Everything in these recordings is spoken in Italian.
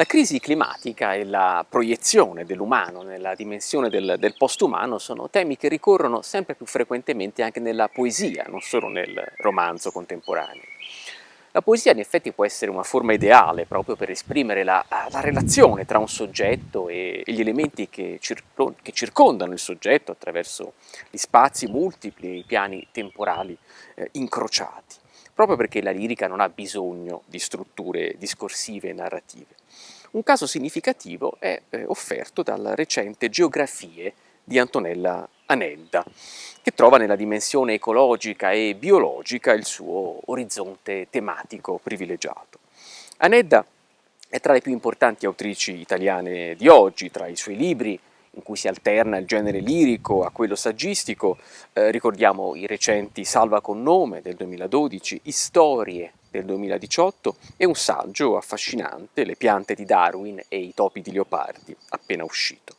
La crisi climatica e la proiezione dell'umano nella dimensione del, del postumano sono temi che ricorrono sempre più frequentemente anche nella poesia, non solo nel romanzo contemporaneo. La poesia in effetti può essere una forma ideale proprio per esprimere la, la relazione tra un soggetto e, gli elementi che, circo, che, circondano il soggetto attraverso gli spazi multipli e i piani temporali eh, incrociati, proprio perché la lirica non ha bisogno di strutture discorsive e narrative. Un caso significativo è eh, offerto dalla recente Geografie di Antonella Anelda, che trova nella dimensione ecologica e biologica il suo orizzonte tematico privilegiato. Anedda è tra le più importanti autrici italiane di oggi, tra i suoi libri in cui si alterna il genere lirico a quello saggistico, eh, ricordiamo i recenti Salva con nome del 2012, Storie del 2018 e un saggio affascinante, Le piante di Darwin e i topi di Leopardi, appena uscito.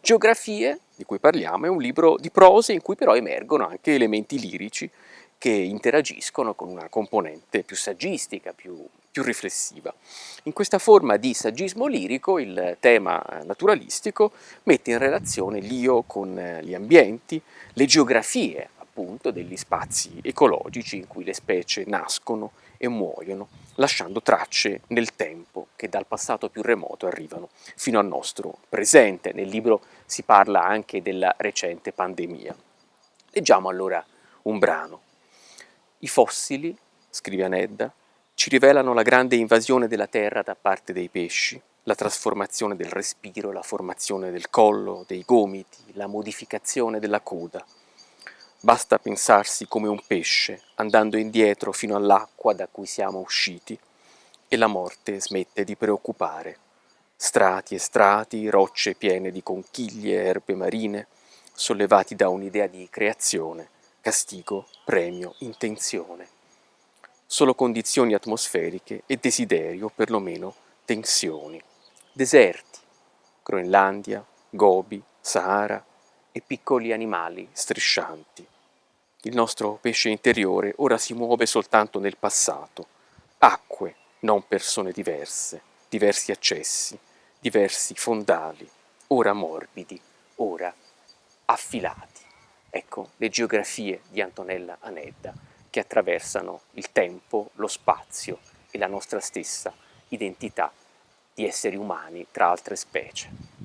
Geografie, di cui parliamo, è un libro di prose in cui però emergono anche elementi lirici che interagiscono con una componente più saggistica, più, più riflessiva. In questa forma di saggismo lirico il tema naturalistico mette in relazione l'io con gli ambienti, le geografie appunto degli spazi ecologici in cui le specie nascono e muoiono, lasciando tracce nel tempo che dal passato più remoto arrivano fino al nostro presente. Nel libro si parla anche della recente pandemia. Leggiamo allora un brano. I fossili, scrive Anedda, ci rivelano la grande invasione della terra da parte dei pesci, la trasformazione del respiro, la formazione del collo, dei gomiti, la modificazione della coda. Basta pensarsi come un pesce, andando indietro fino all'acqua da cui siamo usciti, e la morte smette di preoccupare. Strati e strati, rocce piene di conchiglie erbe marine, sollevati da un'idea di creazione, castigo, premio, intenzione. Solo condizioni atmosferiche e desiderio, perlomeno tensioni. Deserti, Groenlandia, Gobi, Sahara e piccoli animali striscianti. Il nostro pesce interiore ora si muove soltanto nel passato. Acque, non persone diverse, diversi accessi, diversi fondali, ora morbidi, ora affilati. Ecco le geografie di Antonella Anedda che attraversano il tempo, lo spazio e la nostra stessa identità di esseri umani tra altre specie.